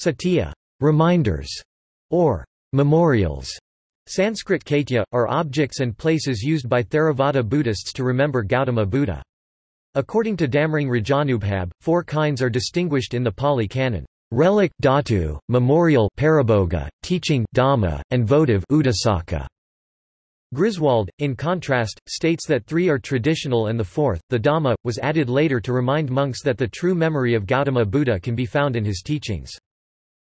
Satya reminders, or memorials, Sanskrit kaitya, are objects and places used by Theravada Buddhists to remember Gautama Buddha. According to Damrong Rajanubhab, four kinds are distinguished in the Pali Canon. Relic datu, memorial parabhoga, teaching dhamma, and votive udasaka. Griswold, in contrast, states that three are traditional and the fourth, the Dhamma, was added later to remind monks that the true memory of Gautama Buddha can be found in his teachings.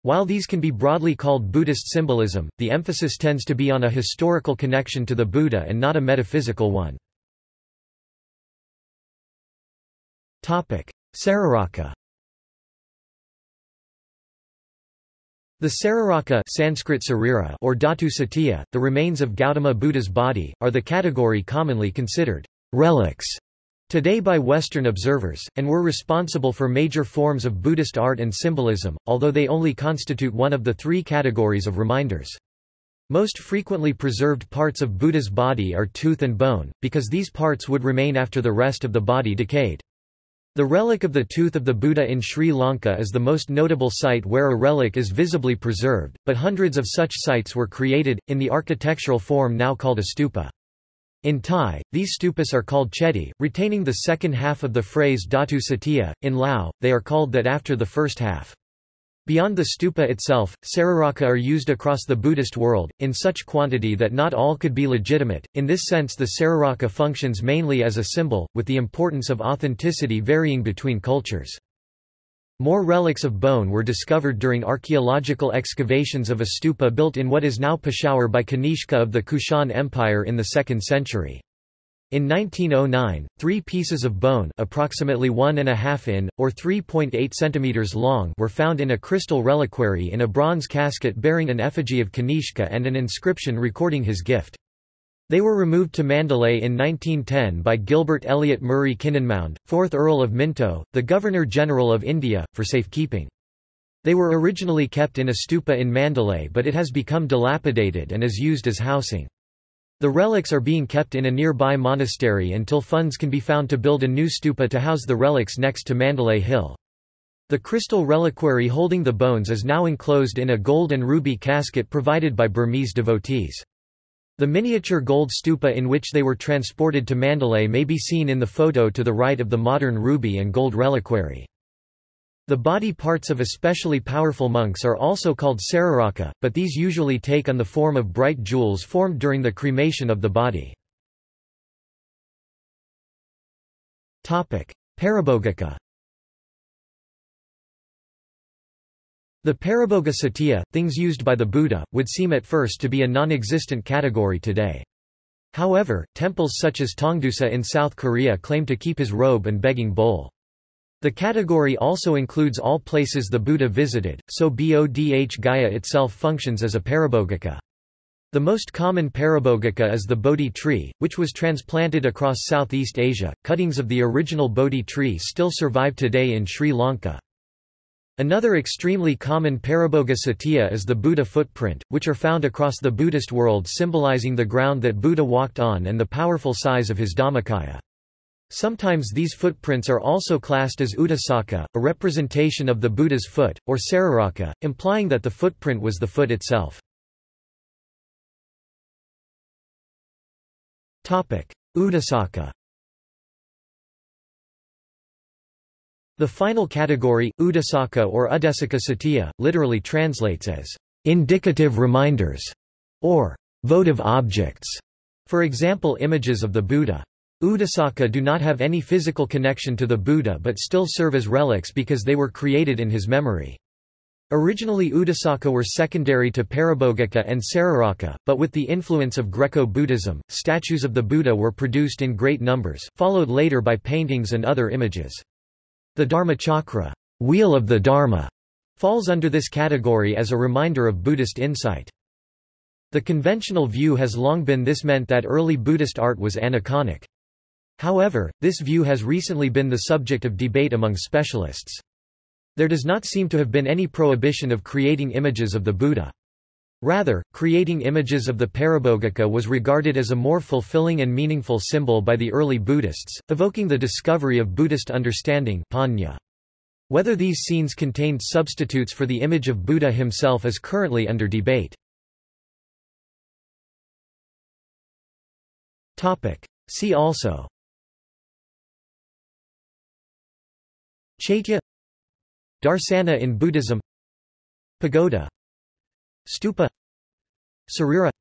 While these can be broadly called Buddhist symbolism, the emphasis tends to be on a historical connection to the Buddha and not a metaphysical one. Sararaka The Sararaka Sanskrit sarira or Dhatu Satya, the remains of Gautama Buddha's body, are the category commonly considered relics today by Western observers, and were responsible for major forms of Buddhist art and symbolism, although they only constitute one of the three categories of reminders. Most frequently preserved parts of Buddha's body are tooth and bone, because these parts would remain after the rest of the body decayed. The relic of the tooth of the Buddha in Sri Lanka is the most notable site where a relic is visibly preserved, but hundreds of such sites were created, in the architectural form now called a stupa. In Thai, these stupas are called chedi, retaining the second half of the phrase dhatu satya. In Lao, they are called that after the first half. Beyond the stupa itself, sararaka are used across the Buddhist world, in such quantity that not all could be legitimate. In this sense the sararaka functions mainly as a symbol, with the importance of authenticity varying between cultures. More relics of bone were discovered during archaeological excavations of a stupa built in what is now Peshawar by Kanishka of the Kushan Empire in the 2nd century. In 1909, three pieces of bone approximately one and a half in, or 3.8 centimeters long were found in a crystal reliquary in a bronze casket bearing an effigy of Kanishka and an inscription recording his gift. They were removed to Mandalay in 1910 by Gilbert Elliot Murray Kynynmound, 4th Earl of Minto, the Governor-General of India, for safekeeping. They were originally kept in a stupa in Mandalay but it has become dilapidated and is used as housing. The relics are being kept in a nearby monastery until funds can be found to build a new stupa to house the relics next to Mandalay Hill. The crystal reliquary holding the bones is now enclosed in a gold and ruby casket provided by Burmese devotees. The miniature gold stupa in which they were transported to Mandalay may be seen in the photo to the right of the modern ruby and gold reliquary. The body parts of especially powerful monks are also called sararaka, but these usually take on the form of bright jewels formed during the cremation of the body. Parabhogika The Parabhoga Satya, things used by the Buddha, would seem at first to be a non-existent category today. However, temples such as Tongdosa in South Korea claim to keep his robe and begging bowl. The category also includes all places the Buddha visited, so Bodh Gaya itself functions as a parabhogika. The most common parabhogika is the Bodhi tree, which was transplanted across Southeast Asia. Cuttings of the original Bodhi tree still survive today in Sri Lanka. Another extremely common parabhoga satya is the Buddha footprint, which are found across the Buddhist world symbolizing the ground that Buddha walked on and the powerful size of his Dhammakaya. Sometimes these footprints are also classed as Udasaka, a representation of the Buddha's foot, or Sararaka, implying that the footprint was the foot itself. Udasaka The final category, Udasaka or Udesaka Satya, literally translates as indicative reminders or votive objects, for example images of the Buddha. Udasaka do not have any physical connection to the Buddha but still serve as relics because they were created in his memory. Originally Udasaka were secondary to Parabhogika and Sararaka, but with the influence of Greco-Buddhism, statues of the Buddha were produced in great numbers, followed later by paintings and other images. The Dharmachakra wheel of the Dharma", falls under this category as a reminder of Buddhist insight. The conventional view has long been this meant that early Buddhist art was aniconic. However, this view has recently been the subject of debate among specialists. There does not seem to have been any prohibition of creating images of the Buddha. Rather, creating images of the Parabhogika was regarded as a more fulfilling and meaningful symbol by the early Buddhists, evoking the discovery of Buddhist understanding panya. Whether these scenes contained substitutes for the image of Buddha himself is currently under debate. See also. Chaitya. Darsana in Buddhism. Pagoda Stupa. Sarira.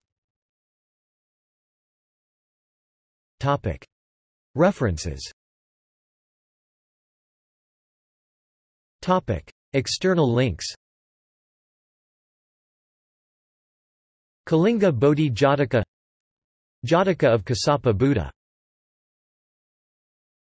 Topic. References. Topic. External links. Kalinga Bodhi Jataka Jataka of Kassapa Buddha